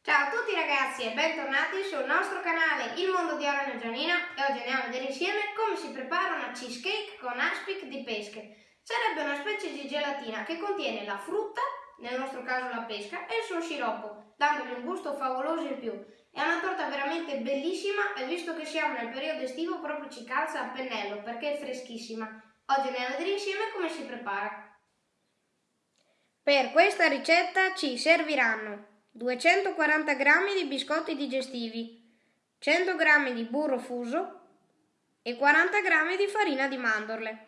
Ciao a tutti ragazzi e bentornati sul nostro canale Il Mondo di Orana Gianina e oggi andiamo a vedere insieme come si prepara una cheesecake con aspic di pesche. Sarebbe una specie di gelatina che contiene la frutta, nel nostro caso la pesca, e il suo sciroppo, dandogli un gusto favoloso in più. È una torta veramente bellissima e visto che siamo nel periodo estivo proprio ci calza a pennello perché è freschissima. Oggi andiamo a vedere insieme come si prepara. Per questa ricetta ci serviranno 240 g di biscotti digestivi, 100 g di burro fuso e 40 g di farina di mandorle.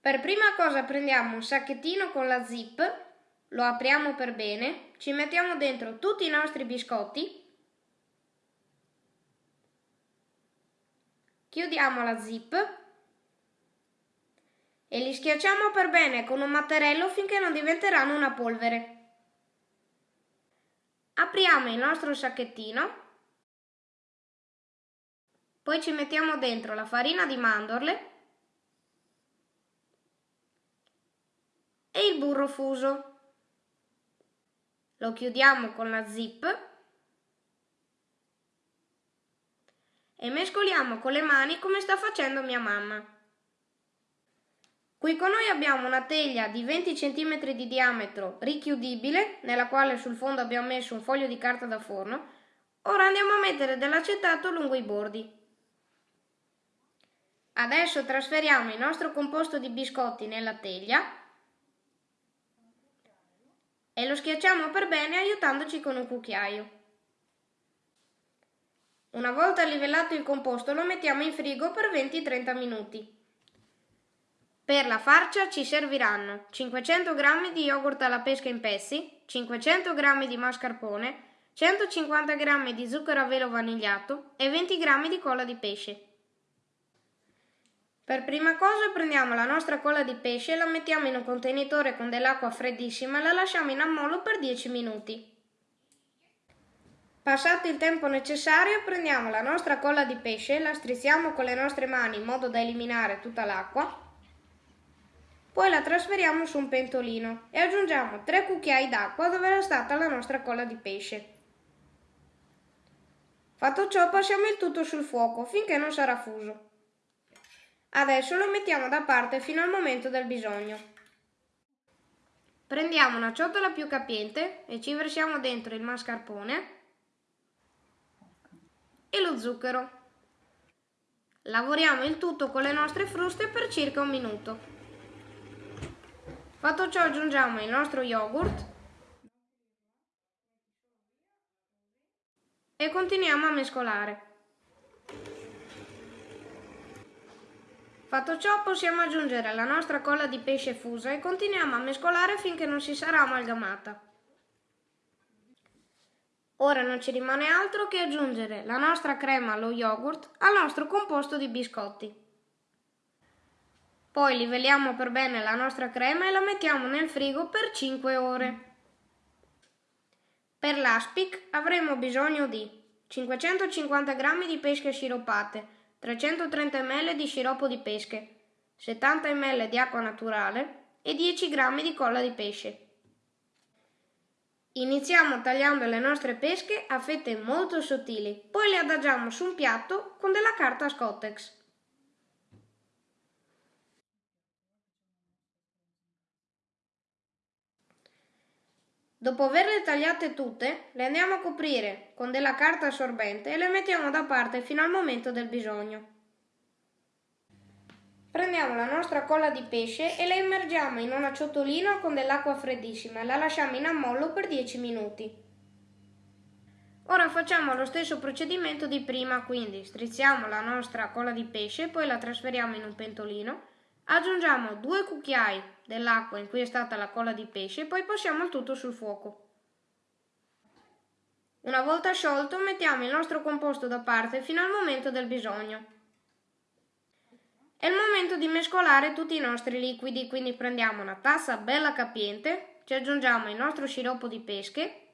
Per prima cosa prendiamo un sacchettino con la zip, lo apriamo per bene, ci mettiamo dentro tutti i nostri biscotti, chiudiamo la zip e li schiacciamo per bene con un mattarello finché non diventeranno una polvere. Apriamo il nostro sacchettino, poi ci mettiamo dentro la farina di mandorle e il burro fuso. Lo chiudiamo con la zip e mescoliamo con le mani come sta facendo mia mamma. Qui con noi abbiamo una teglia di 20 cm di diametro richiudibile, nella quale sul fondo abbiamo messo un foglio di carta da forno. Ora andiamo a mettere dell'acetato lungo i bordi. Adesso trasferiamo il nostro composto di biscotti nella teglia e lo schiacciamo per bene aiutandoci con un cucchiaio. Una volta livellato il composto lo mettiamo in frigo per 20-30 minuti. Per la farcia ci serviranno 500 g di yogurt alla pesca in pezzi, 500 g di mascarpone, 150 g di zucchero a velo vanigliato e 20 g di colla di pesce. Per prima cosa prendiamo la nostra colla di pesce, la mettiamo in un contenitore con dell'acqua freddissima e la lasciamo in ammollo per 10 minuti. Passato il tempo necessario prendiamo la nostra colla di pesce, la strizziamo con le nostre mani in modo da eliminare tutta l'acqua poi la trasferiamo su un pentolino e aggiungiamo 3 cucchiai d'acqua dove era stata la nostra colla di pesce. Fatto ciò passiamo il tutto sul fuoco finché non sarà fuso. Adesso lo mettiamo da parte fino al momento del bisogno. Prendiamo una ciotola più capiente e ci versiamo dentro il mascarpone e lo zucchero. Lavoriamo il tutto con le nostre fruste per circa un minuto. Fatto ciò aggiungiamo il nostro yogurt e continuiamo a mescolare. Fatto ciò possiamo aggiungere la nostra colla di pesce fusa e continuiamo a mescolare finché non si sarà amalgamata. Ora non ci rimane altro che aggiungere la nostra crema allo yogurt al nostro composto di biscotti. Poi livelliamo per bene la nostra crema e la mettiamo nel frigo per 5 ore. Per l'aspic avremo bisogno di 550 g di pesche sciroppate, 330 ml di sciroppo di pesche, 70 ml di acqua naturale e 10 g di colla di pesce. Iniziamo tagliando le nostre pesche a fette molto sottili, poi le adagiamo su un piatto con della carta Scottex. Dopo averle tagliate tutte, le andiamo a coprire con della carta assorbente e le mettiamo da parte fino al momento del bisogno. Prendiamo la nostra colla di pesce e la immergiamo in una ciotolina con dell'acqua freddissima e la lasciamo in ammollo per 10 minuti. Ora facciamo lo stesso procedimento di prima, quindi strizziamo la nostra colla di pesce, poi la trasferiamo in un pentolino Aggiungiamo due cucchiai dell'acqua in cui è stata la colla di pesce e poi passiamo il tutto sul fuoco. Una volta sciolto mettiamo il nostro composto da parte fino al momento del bisogno. È il momento di mescolare tutti i nostri liquidi, quindi prendiamo una tazza bella capiente, ci aggiungiamo il nostro sciroppo di pesche,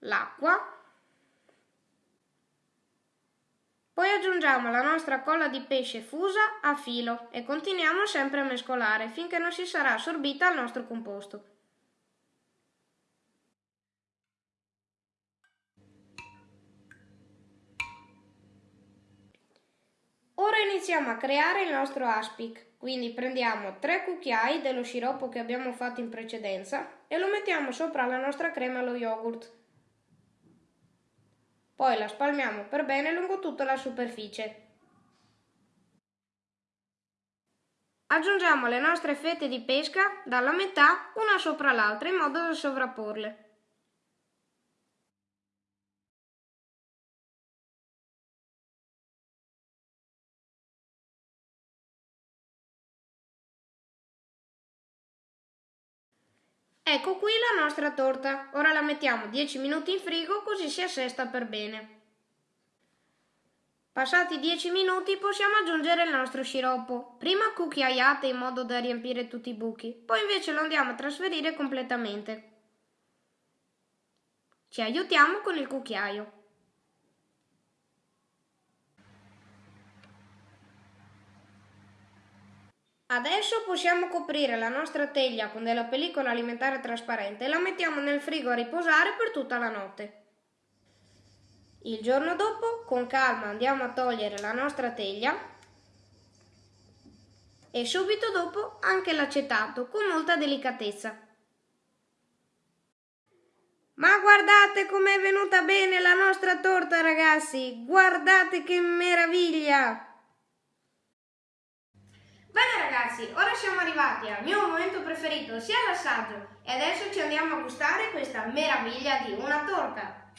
l'acqua Aggiungiamo la nostra colla di pesce fusa a filo e continuiamo sempre a mescolare finché non si sarà assorbita il nostro composto. Ora iniziamo a creare il nostro aspic, quindi prendiamo 3 cucchiai dello sciroppo che abbiamo fatto in precedenza e lo mettiamo sopra la nostra crema allo yogurt poi la spalmiamo per bene lungo tutta la superficie. Aggiungiamo le nostre fette di pesca dalla metà una sopra l'altra in modo da sovrapporle. Ecco qui la nostra torta. Ora la mettiamo 10 minuti in frigo così si assesta per bene. Passati 10 minuti possiamo aggiungere il nostro sciroppo. Prima cucchiaiate in modo da riempire tutti i buchi, poi invece lo andiamo a trasferire completamente. Ci aiutiamo con il cucchiaio. Adesso possiamo coprire la nostra teglia con della pellicola alimentare trasparente e la mettiamo nel frigo a riposare per tutta la notte. Il giorno dopo, con calma, andiamo a togliere la nostra teglia e subito dopo anche l'acetato con molta delicatezza. Ma guardate com'è venuta bene la nostra torta ragazzi! Guardate che meraviglia! Bene ragazzi, ora siamo arrivati al mio momento preferito, sia l'assaggio, e adesso ci andiamo a gustare questa meraviglia di una torta.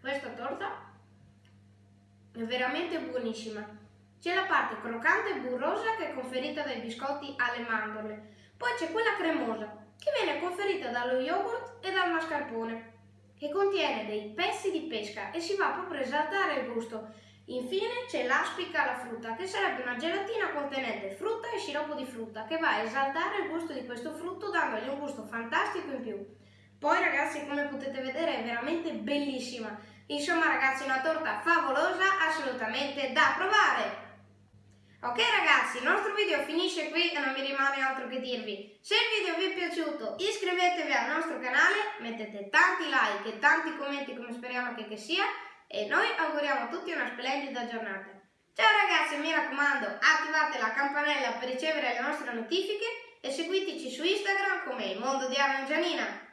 Questa torta è veramente buonissima. C'è la parte croccante e burrosa che è conferita dai biscotti alle mandorle, poi c'è quella cremosa che viene conferita dallo yogurt e dal mascarpone, che contiene dei pezzi di pesca e si va proprio a esaltare il gusto. Infine c'è l'aspica alla frutta, che sarebbe una gelatina contenente frutta e sciroppo di frutta, che va a esaltare il gusto di questo frutto dandogli un gusto fantastico in più. Poi ragazzi, come potete vedere, è veramente bellissima. Insomma ragazzi, una torta favolosa, assolutamente da provare! Ok ragazzi, il nostro video finisce qui e non mi rimane altro che dirvi. Se il video vi è piaciuto iscrivetevi al nostro canale, mettete tanti like e tanti commenti come speriamo che, che sia e noi auguriamo a tutti una splendida giornata. Ciao ragazzi, mi raccomando, attivate la campanella per ricevere le nostre notifiche e seguiteci su Instagram come il mondo di Arna Gianina.